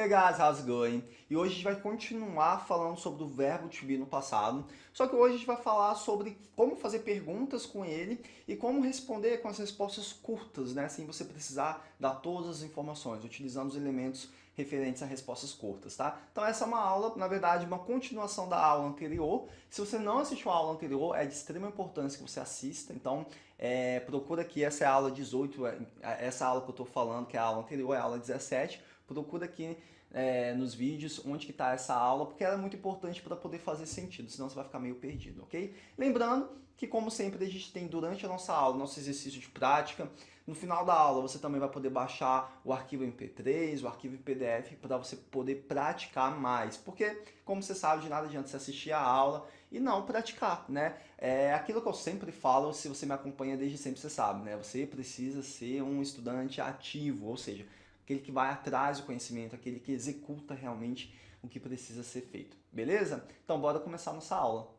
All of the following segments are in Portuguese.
Hey guys, how's it going? E hoje a gente vai continuar falando sobre o verbo to be no passado, só que hoje a gente vai falar sobre como fazer perguntas com ele e como responder com as respostas curtas, né? Sem você precisar dar todas as informações, utilizando os elementos referentes a respostas curtas, tá? Então essa é uma aula, na verdade, uma continuação da aula anterior. Se você não assistiu a aula anterior, é de extrema importância que você assista, então é, procura aqui, essa é a aula 18, é, essa aula que eu estou falando, que é a aula anterior, é a aula 17, procura aqui é, nos vídeos onde que está essa aula, porque ela é muito importante para poder fazer sentido, senão você vai ficar meio perdido, ok? Lembrando que, como sempre, a gente tem durante a nossa aula, nosso exercício de prática, no final da aula você também vai poder baixar o arquivo MP3, o arquivo PDF, para você poder praticar mais, porque, como você sabe, de nada adianta você assistir a aula e não praticar, né? É aquilo que eu sempre falo, se você me acompanha desde sempre, você sabe, né? Você precisa ser um estudante ativo, ou seja, aquele que vai atrás do conhecimento, aquele que executa realmente o que precisa ser feito. Beleza? Então bora começar nossa aula.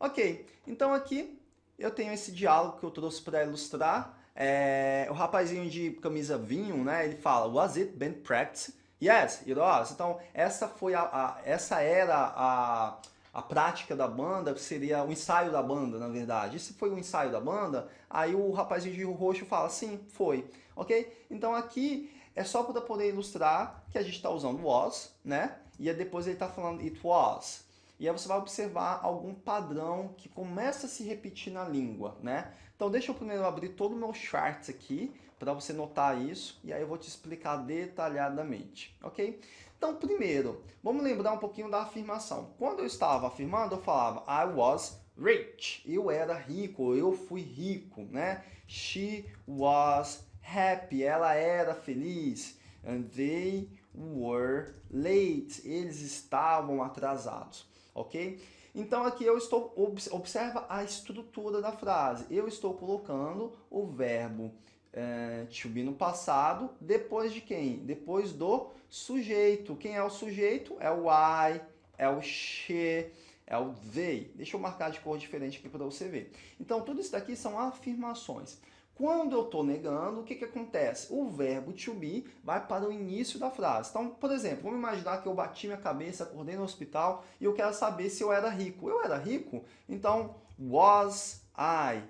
Ok, então aqui eu tenho esse diálogo que eu trouxe para ilustrar. É, o rapazinho de camisa vinho, né, ele fala, was it been practice? Yes, it was. Então essa, foi a, a essa era a a prática da banda seria o ensaio da banda, na verdade. E se foi o ensaio da banda, aí o rapazinho de roxo fala, sim, foi. Ok? Então aqui é só para poder ilustrar que a gente está usando was, né? E depois ele está falando it was. E aí você vai observar algum padrão que começa a se repetir na língua, né? Então deixa eu primeiro abrir todo o meu charts aqui, para você notar isso, e aí eu vou te explicar detalhadamente, ok? Então, primeiro, vamos lembrar um pouquinho da afirmação. Quando eu estava afirmando, eu falava I was rich. Eu era rico, eu fui rico, né? She was happy. Ela era feliz. And they were late. Eles estavam atrasados, ok? Então aqui eu estou, observa a estrutura da frase. Eu estou colocando o verbo é, to be no passado, depois de quem? Depois do sujeito. Quem é o sujeito? É o I, é o she, é o they. Deixa eu marcar de cor diferente aqui para você ver. Então, tudo isso daqui são afirmações. Quando eu estou negando, o que, que acontece? O verbo to be vai para o início da frase. Então, por exemplo, vamos imaginar que eu bati minha cabeça, acordei no hospital e eu quero saber se eu era rico. Eu era rico? Então, was I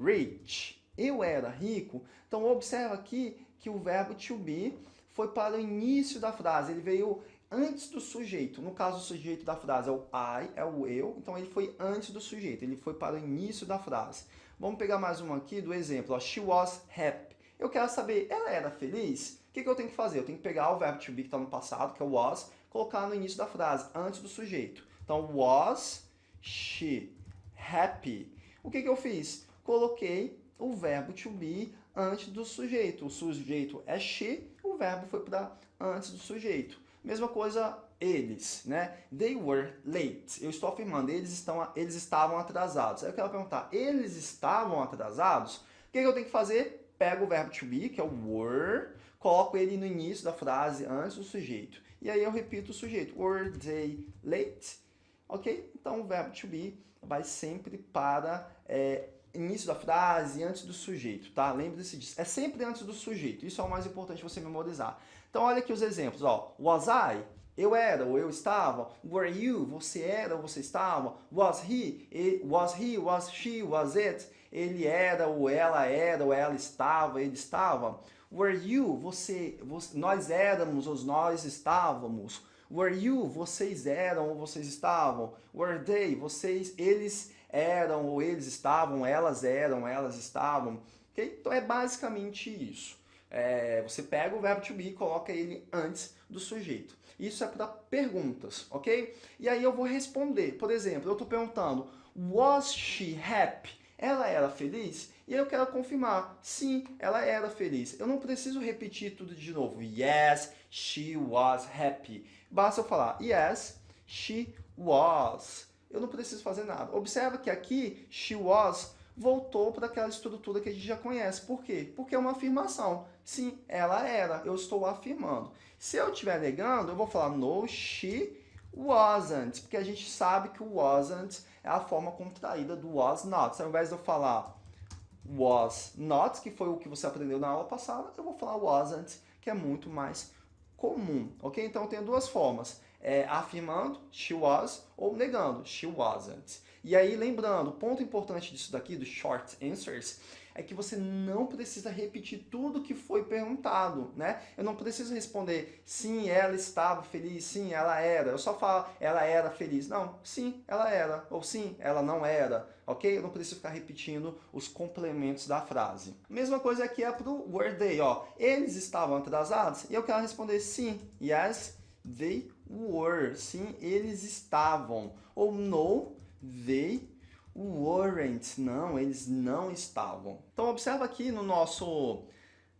rich? Eu era rico? Então, observa aqui que o verbo to be foi para o início da frase, ele veio antes do sujeito. No caso, o sujeito da frase é o I, é o eu, então ele foi antes do sujeito, ele foi para o início da frase. Vamos pegar mais uma aqui do exemplo, ó, she was happy. Eu quero saber, ela era feliz? O que, que eu tenho que fazer? Eu tenho que pegar o verbo to be que está no passado, que é was, colocar no início da frase, antes do sujeito. Então, was she happy? O que, que eu fiz? Coloquei o verbo to be antes do sujeito. O sujeito é she, o verbo foi para antes do sujeito. Mesma coisa eles, né? They were late. Eu estou afirmando, eles, estão, eles estavam atrasados. Aí eu quero perguntar, eles estavam atrasados? O que, que eu tenho que fazer? Pego o verbo to be, que é o were, coloco ele no início da frase, antes do sujeito. E aí eu repito o sujeito. Were they late? Ok? Então o verbo to be vai sempre para é, início da frase, antes do sujeito, tá? Lembre-se disso. É sempre antes do sujeito. Isso é o mais importante você memorizar. Então, olha aqui os exemplos, ó. Was I? Eu era ou eu estava. Were you? Você era ou você estava. Was he? Was he? Was she? Was it? Ele era ou ela era ou ela estava, ele estava. Were you? Você, você nós éramos ou nós estávamos. Were you? Vocês eram ou vocês estavam. Were they? Vocês, eles eram ou eles estavam, elas eram, elas estavam. Okay? Então é basicamente isso. É, você pega o verbo to be e coloca ele antes do sujeito. Isso é para perguntas, ok? E aí eu vou responder. Por exemplo, eu estou perguntando, was she happy? Ela era feliz? E eu quero confirmar, sim, ela era feliz. Eu não preciso repetir tudo de novo. Yes, she was happy. Basta eu falar, yes, she was eu não preciso fazer nada. Observa que aqui, she was voltou para aquela estrutura que a gente já conhece. Por quê? Porque é uma afirmação. Sim, ela era, eu estou afirmando. Se eu estiver negando, eu vou falar no, she wasn't, porque a gente sabe que o wasn't é a forma contraída do was not. Ao invés de eu falar was not, que foi o que você aprendeu na aula passada, eu vou falar wasn't, que é muito mais comum, ok? Então tenho duas formas, é, afirmando she was ou negando she wasn't. E aí lembrando, o ponto importante disso daqui, dos short answers, é que você não precisa repetir tudo que foi perguntado, né? Eu não preciso responder sim, ela estava feliz, sim, ela era. Eu só falo, ela era feliz. Não, sim, ela era. Ou sim, ela não era. Ok? Eu não preciso ficar repetindo os complementos da frase. Mesma coisa aqui é para o were they, ó. Eles estavam atrasados? E eu quero responder sim. Yes, they were. Sim, eles estavam. Ou no, they weren't. Não, eles não estavam. Então observa aqui no nosso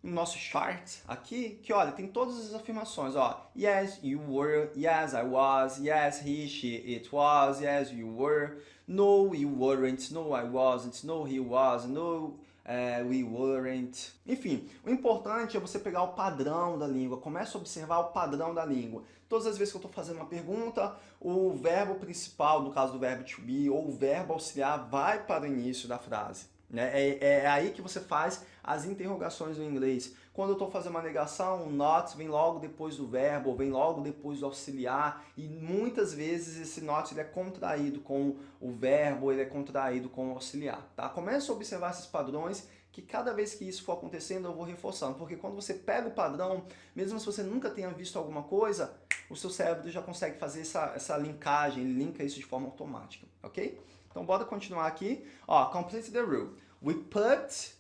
no nosso chart aqui, que olha, tem todas as afirmações, ó. Yes, you were. Yes, I was. Yes, he, she, it was. Yes, you were. No, you weren't. No, I wasn't. No, he was. No, uh, we weren't. Enfim, o importante é você pegar o padrão da língua. Começa a observar o padrão da língua. Todas as vezes que eu estou fazendo uma pergunta, o verbo principal, no caso do verbo to be, ou o verbo auxiliar, vai para o início da frase. Né? É, é aí que você faz as interrogações no inglês. Quando eu estou fazendo uma negação, o not vem logo depois do verbo, ou vem logo depois do auxiliar, e muitas vezes esse not ele é contraído com o verbo, ele é contraído com o auxiliar. Tá? Começa a observar esses padrões que cada vez que isso for acontecendo eu vou reforçando, porque quando você pega o padrão, mesmo se você nunca tenha visto alguma coisa, o seu cérebro já consegue fazer essa, essa linkagem, ele linka isso de forma automática, ok? Então bora continuar aqui, ó, complete the rule. We put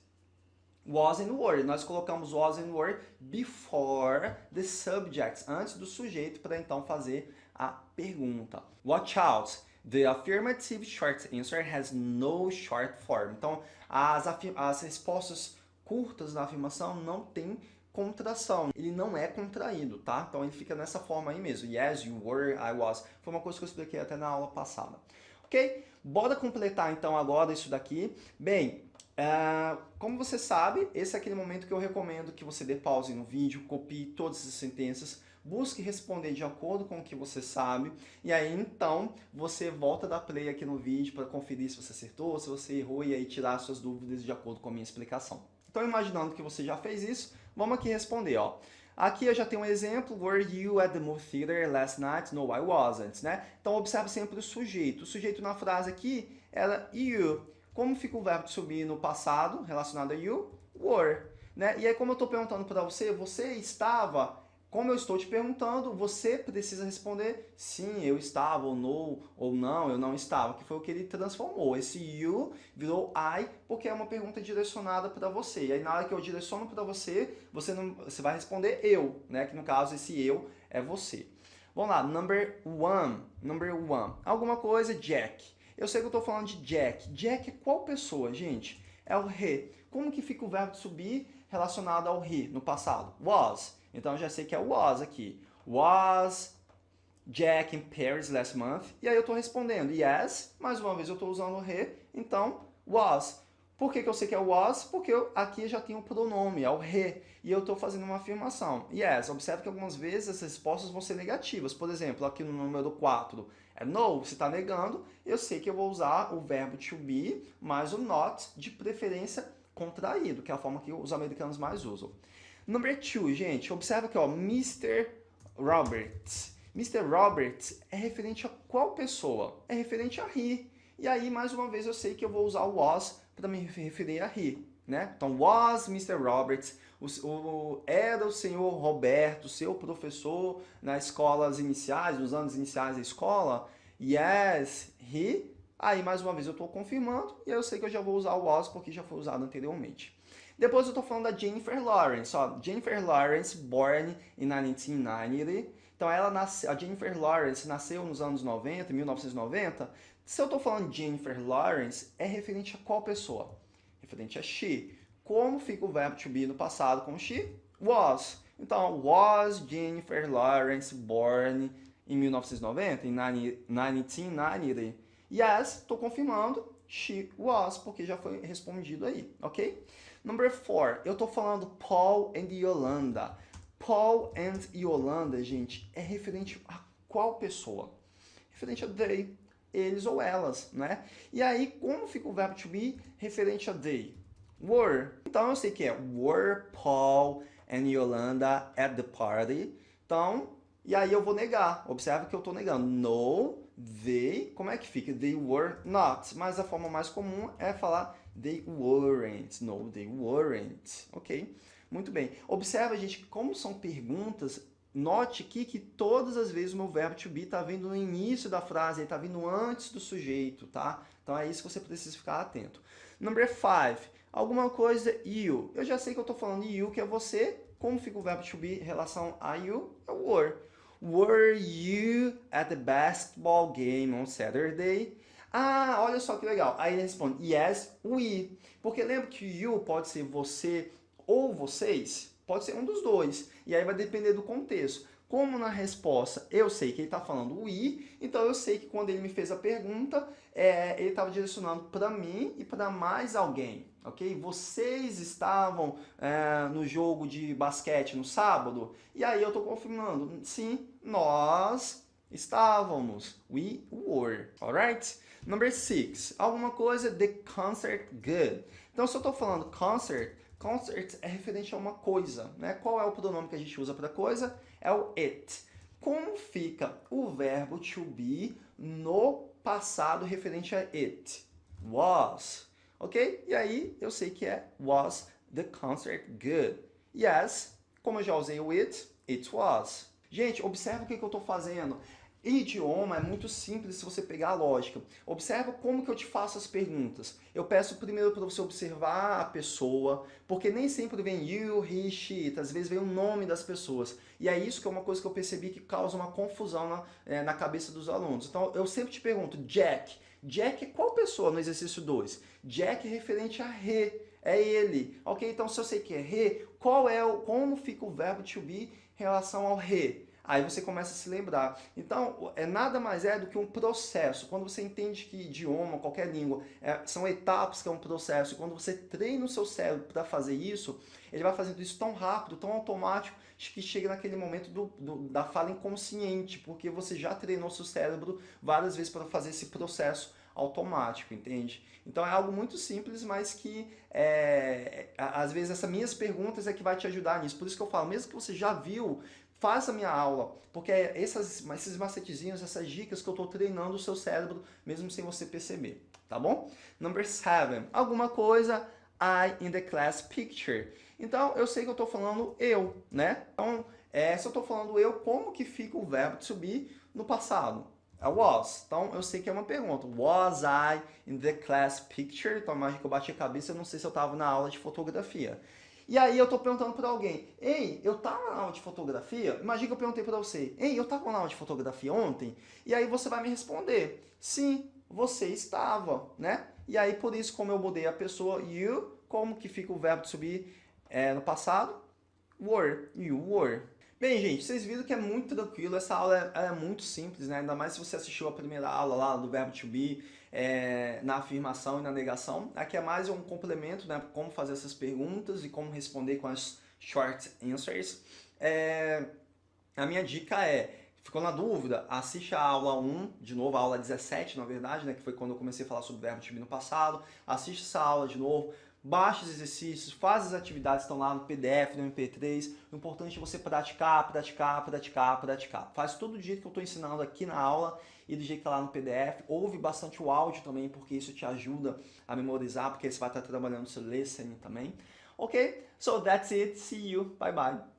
was and were, nós colocamos was and were before the subjects, antes do sujeito, para então fazer a pergunta. Watch out! The affirmative short answer has no short form. Então, as, as respostas curtas da afirmação não tem contração. Ele não é contraído, tá? Então ele fica nessa forma aí mesmo. Yes, you were, I was. Foi uma coisa que eu expliquei até na aula passada. Ok? Bora completar então agora isso daqui. Bem, uh, como você sabe, esse é aquele momento que eu recomendo que você dê pause no vídeo, copie todas as sentenças, busque responder de acordo com o que você sabe, e aí então você volta da play aqui no vídeo para conferir se você acertou, se você errou, e aí tirar suas dúvidas de acordo com a minha explicação. Então imaginando que você já fez isso, vamos aqui responder, ó. Aqui eu já tenho um exemplo, were you at the movie theater last night? No, I wasn't, né? Então observe sempre o sujeito. O sujeito na frase aqui era you. Como fica o verbo de subir no passado, relacionado a you? Were. Né? E aí como eu estou perguntando para você, você estava como eu estou te perguntando, você precisa responder sim, eu estava, ou não, ou não, eu não estava, que foi o que ele transformou. Esse you virou I, porque é uma pergunta direcionada para você. E aí na hora que eu direciono para você, você, não, você vai responder eu, né? Que no caso esse eu é você. Vamos lá, number one, number one. Alguma coisa, Jack. Eu sei que eu estou falando de Jack. Jack é qual pessoa, gente? É o he. Como que fica o verbo de subir relacionado ao he no passado? Was. Então eu já sei que é was aqui. Was Jack in Paris last month? E aí eu estou respondendo yes, mais uma vez eu estou usando o he, então was. Por que, que eu sei que é was? Porque eu, aqui já tem o um pronome, é o he, e eu estou fazendo uma afirmação. Yes, observe que algumas vezes as respostas vão ser negativas. Por exemplo, aqui no número 4 é no, você está negando, eu sei que eu vou usar o verbo to be mais o not, de preferência contraído, que é a forma que os americanos mais usam. Number two, gente, observa aqui, ó, Mr. Roberts. Mr. Roberts é referente a qual pessoa? É referente a he. E aí, mais uma vez, eu sei que eu vou usar o was para me referir a he. Né? Então, was Mr. Roberts, o, o, era o senhor Roberto, seu professor nas escolas iniciais, nos anos iniciais da escola? Yes, he. Aí, mais uma vez, eu estou confirmando e eu sei que eu já vou usar o was porque já foi usado anteriormente. Depois eu estou falando da Jennifer Lawrence. Ó, Jennifer Lawrence, born in 1990. Então ela nasce, a Jennifer Lawrence nasceu nos anos 90, 1990. Se eu estou falando Jennifer Lawrence, é referente a qual pessoa? Referente a she. Como fica o verbo to be no passado com she? Was. Então, was Jennifer Lawrence born em 1990, em 1990? Yes, estou confirmando, she was, porque já foi respondido aí, ok? Number four, eu tô falando Paul and Yolanda. Paul and Yolanda, gente, é referente a qual pessoa? Referente a they, eles ou elas, né? E aí, como fica o verbo to be referente a they? Were. Então eu sei que é were Paul and Yolanda at the party. Então, e aí eu vou negar. Observa que eu estou negando. No, they, como é que fica? They were not. Mas a forma mais comum é falar they weren't. No, they weren't. Ok? Muito bem. Observa, gente, como são perguntas. Note aqui que todas as vezes o meu verbo to be está vindo no início da frase, está vindo antes do sujeito, tá? Então é isso que você precisa ficar atento. Number five, alguma coisa you. Eu já sei que eu estou falando you, que é você. Como fica o verbo to be em relação a you? É were. Were you at the basketball game on Saturday? Ah, olha só que legal. Aí ele responde, yes, we. Porque lembra que you pode ser você ou vocês? Pode ser um dos dois. E aí vai depender do contexto. Como na resposta eu sei que ele está falando we, então eu sei que quando ele me fez a pergunta, é, ele estava direcionando para mim e para mais alguém, ok? Vocês estavam é, no jogo de basquete no sábado? E aí eu estou confirmando, sim, nós estávamos. We were, alright? Number six, alguma coisa, the concert good. Então se eu estou falando concert, concert é referente a uma coisa, né? Qual é o pronome que a gente usa para coisa? é o it. Como fica o verbo to be no passado referente a it? Was. Ok? E aí eu sei que é was the concert good. Yes, como eu já usei o it, it was. Gente, observa o que, que eu estou fazendo. Idioma é muito simples se você pegar a lógica. Observa como que eu te faço as perguntas. Eu peço primeiro para você observar a pessoa, porque nem sempre vem you, he, she, às vezes vem o nome das pessoas. E é isso que é uma coisa que eu percebi que causa uma confusão na, é, na cabeça dos alunos. Então eu sempre te pergunto, Jack. Jack é qual pessoa no exercício 2? Jack é referente a re, é ele. Ok? Então se eu sei que é re, qual é o, como fica o verbo to be em relação ao re? Aí você começa a se lembrar. Então, é nada mais é do que um processo. Quando você entende que idioma, qualquer língua, é, são etapas que é um processo, e quando você treina o seu cérebro para fazer isso, ele vai fazendo isso tão rápido, tão automático, que chega naquele momento do, do, da fala inconsciente, porque você já treinou seu cérebro várias vezes para fazer esse processo automático, entende? Então é algo muito simples, mas que é, às vezes essas minhas perguntas é que vai te ajudar nisso. Por isso que eu falo, mesmo que você já viu Faça a minha aula, porque é essas, esses macetezinhos, essas dicas que eu estou treinando o seu cérebro, mesmo sem você perceber, tá bom? Number seven, alguma coisa I in the class picture. Então, eu sei que eu estou falando eu, né? Então, é, se eu estou falando eu, como que fica o verbo to be no passado? É was. Então, eu sei que é uma pergunta. Was I in the class picture? Então, imagina que eu bati a cabeça, eu não sei se eu estava na aula de fotografia. E aí eu estou perguntando para alguém, ei, eu estava na aula de fotografia? Imagina que eu perguntei para você, ei, eu estava na aula de fotografia ontem? E aí você vai me responder, sim, você estava, né? E aí por isso, como eu mudei a pessoa you, como que fica o verbo subir é, no passado? Were, you were. Bem, gente, vocês viram que é muito tranquilo, essa aula é, é, muito simples, né? Ainda mais se você assistiu a primeira aula lá do verbo to be, é, na afirmação e na negação. Aqui é mais um complemento, né? Como fazer essas perguntas e como responder com as short answers. É, a minha dica é, ficou na dúvida, assiste a aula 1, de novo, a aula 17, na verdade, né? Que foi quando eu comecei a falar sobre o verbo to be no passado. Assiste essa aula de novo baixa os exercícios, faz as atividades estão lá no PDF, no MP3. O importante é você praticar, praticar, praticar, praticar. Faz tudo do jeito que eu estou ensinando aqui na aula e do jeito que está lá no PDF. Ouve bastante o áudio também, porque isso te ajuda a memorizar, porque você vai estar trabalhando seu listening também. Ok? So that's it. See you. Bye bye.